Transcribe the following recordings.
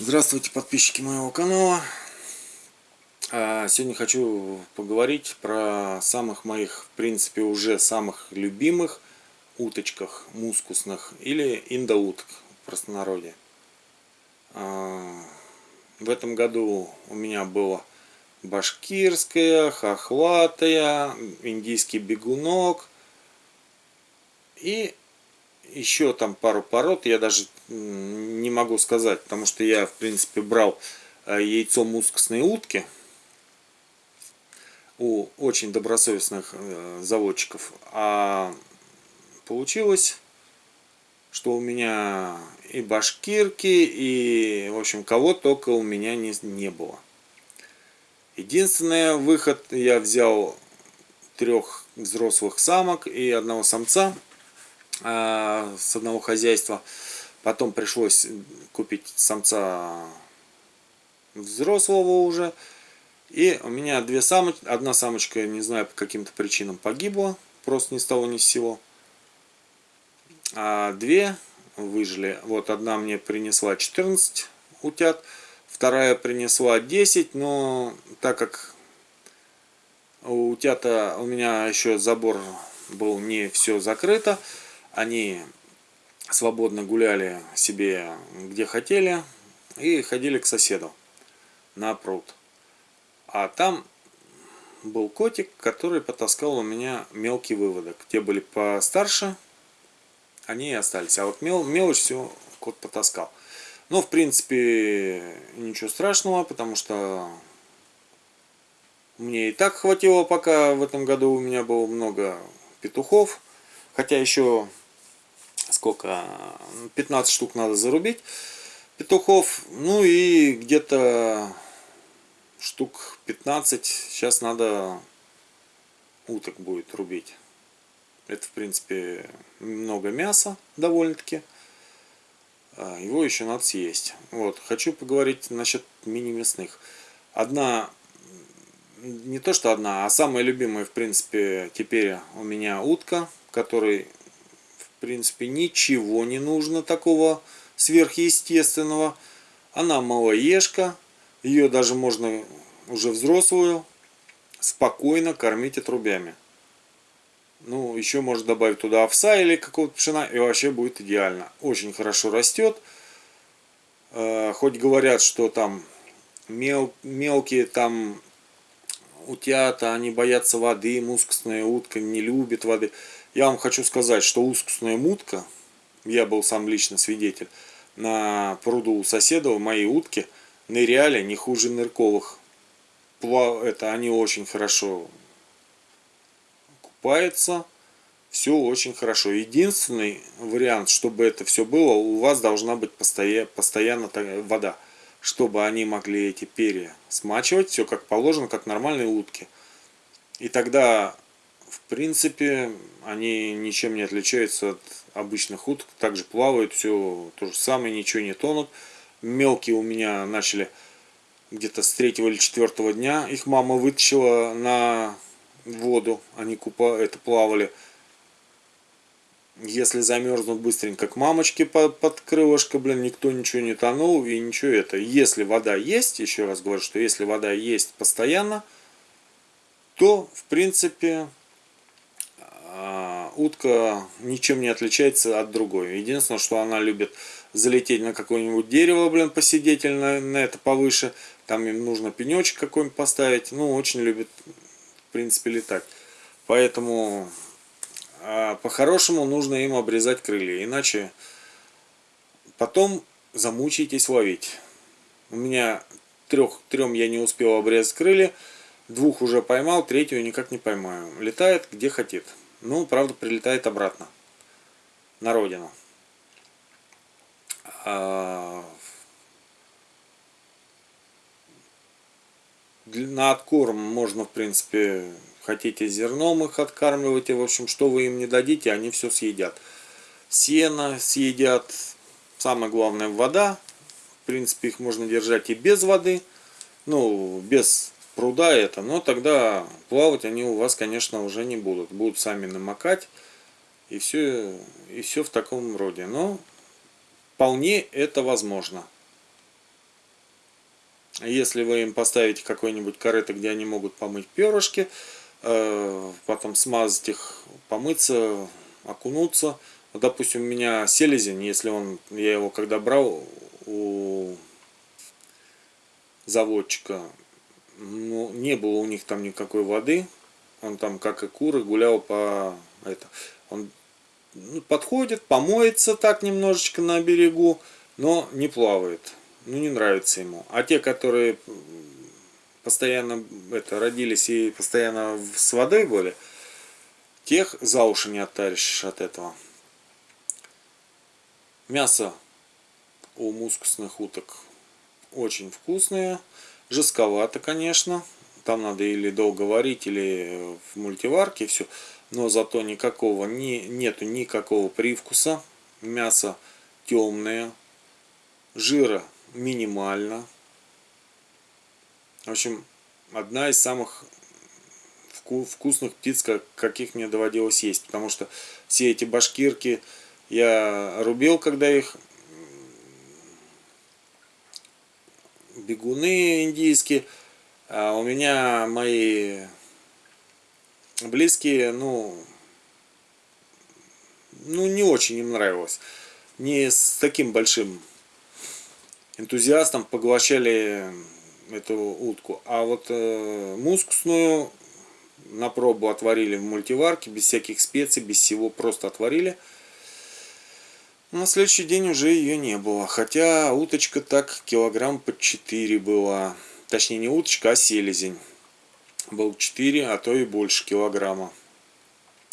Здравствуйте, подписчики моего канала. А, сегодня хочу поговорить про самых моих, в принципе, уже самых любимых уточках мускусных или индоуток в простонародье. А, в этом году у меня было башкирская, хохлатая, индийский бегунок и еще там пару пород, я даже не могу сказать, потому что я, в принципе, брал э, яйцо мускусной утки у очень добросовестных э, заводчиков, а получилось, что у меня и башкирки, и, в общем, кого только у меня не, не было. Единственный выход, я взял трех взрослых самок и одного самца – с одного хозяйства. Потом пришлось купить самца взрослого уже. И у меня две самочки. Одна самочка, не знаю, по каким-то причинам погибла. Просто ни с того ни с сего. А две выжили. Вот одна мне принесла 14 утят. Вторая принесла 10. Но так как у утята у меня еще забор был не все закрыто, они свободно гуляли себе где хотели и ходили к соседу на пруд. А там был котик, который потаскал у меня мелкий выводок. Те были постарше, они и остались. А вот мел, мелочь все кот потаскал. Но, в принципе, ничего страшного, потому что мне и так хватило, пока в этом году у меня было много петухов. Хотя еще сколько, 15 штук надо зарубить петухов, ну и где-то штук 15 сейчас надо уток будет рубить. Это, в принципе, много мяса довольно-таки. А, его еще надо съесть. Вот, хочу поговорить насчет мини-мясных. Одна, не то что одна, а самая любимая, в принципе, теперь у меня утка, которой принципе, ничего не нужно такого сверхъестественного. Она малоежка, ее даже можно уже взрослую спокойно кормить отрубями. Ну, еще можно добавить туда овса или какого-то пшена, и вообще будет идеально. Очень хорошо растет. Э, хоть говорят, что там мел, мелкие там утята, они боятся воды, мускусная утка не любит воды. Я вам хочу сказать, что ускусная мутка, я был сам лично свидетель, на пруду у соседа, мои утки, ныряли не хуже нырковых. Это они очень хорошо купаются, все очень хорошо. Единственный вариант, чтобы это все было, у вас должна быть постоянно, постоянно вода, чтобы они могли эти перья смачивать, все как положено, как нормальные утки. И тогда в принципе, они ничем не отличаются от обычных уток. Также плавают, все то же самое, ничего не тонут. Мелкие у меня начали где-то с третьего или четвертого дня. Их мама вытащила на воду, они купа, это плавали. Если замерзнут быстренько к мамочке под, крылышко, блин, никто ничего не тонул и ничего это. Если вода есть, еще раз говорю, что если вода есть постоянно, то, в принципе, утка ничем не отличается от другой. Единственное, что она любит залететь на какое-нибудь дерево, блин, посидеть или на, на это повыше. Там им нужно пенечек какой-нибудь поставить. Ну, очень любит, в принципе, летать. Поэтому а, по-хорошему нужно им обрезать крылья. Иначе потом замучаетесь ловить. У меня трех, трем я не успел обрезать крылья. Двух уже поймал, третью никак не поймаю. Летает где хотит. Ну, правда, прилетает обратно. На родину. А... На откорм можно, в принципе, хотите зерном их откармливать. И, в общем, что вы им не дадите, они все съедят. Сено съедят. Самое главное, вода. В принципе, их можно держать и без воды. Ну, без пруда это, но тогда плавать они у вас, конечно, уже не будут. Будут сами намокать и все, и все в таком роде. Но вполне это возможно. Если вы им поставите какой-нибудь корыто, где они могут помыть перышки, э, потом смазать их, помыться, окунуться. допустим, у меня селезень, если он, я его когда брал у заводчика, ну, не было у них там никакой воды, он там, как и куры, гулял по это. Он ну, подходит, помоется так немножечко на берегу, но не плавает. Ну, не нравится ему. А те, которые постоянно это, родились и постоянно с водой были, тех за уши не оттаришь от этого. Мясо у мускусных уток очень вкусное. Жестковато, конечно там надо или долго варить, или в мультиварке все. Но зато никакого, не, нету никакого привкуса. Мясо темное, жира минимально. В общем, одна из самых вкусных птиц, каких мне доводилось есть. Потому что все эти башкирки я рубил, когда их бегуны индийские – а у меня мои близкие, ну, ну не очень им нравилось. Не с таким большим энтузиастом поглощали эту утку. А вот э, мускусную на пробу отварили в мультиварке, без всяких специй, без всего, просто отварили. На следующий день уже ее не было. Хотя уточка так килограмм по 4 была точнее не уточка, а селезень. Был 4, а то и больше килограмма.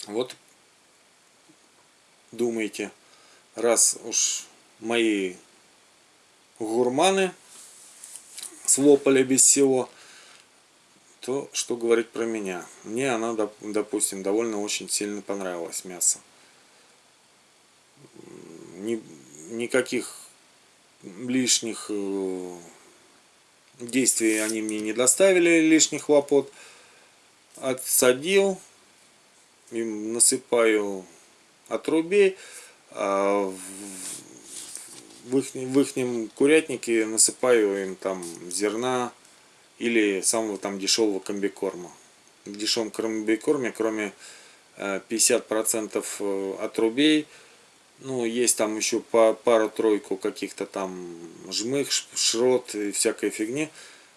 Вот думаете, раз уж мои гурманы слопали без всего, то что говорить про меня? Мне она, допустим, довольно очень сильно понравилась мясо. Ни, никаких лишних э, действий они мне не доставили лишних хлопот. Отсадил, им насыпаю отрубей, а в их, в их курятнике насыпаю им там зерна или самого там дешевого комбикорма. В дешевом комбикорме, кроме 50% э, отрубей, ну, есть там еще пару-тройку каких-то там жмых, шрот и всякой фигни.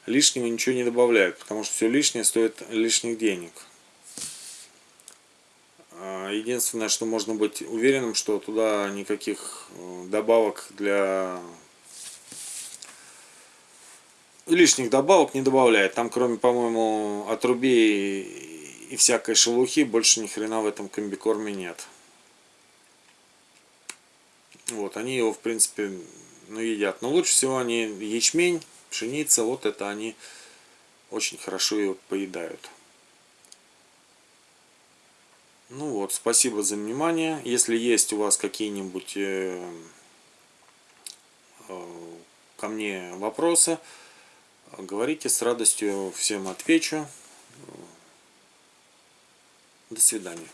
Лишнего ничего не добавляют, потому что все лишнее стоит лишних денег. А, единственное, что можно быть уверенным, что туда никаких э, добавок для лишних добавок не добавляет. Там кроме, по-моему, отрубей и всякой шелухи больше ни хрена в этом комбикорме нет. Вот, они его, в принципе, ну, едят. Но лучше всего они ячмень, пшеница, вот это они очень хорошо его поедают. Ну вот, спасибо за внимание. Если есть у вас какие-нибудь э, э, ко мне вопросы, говорите, с радостью всем отвечу. До свидания.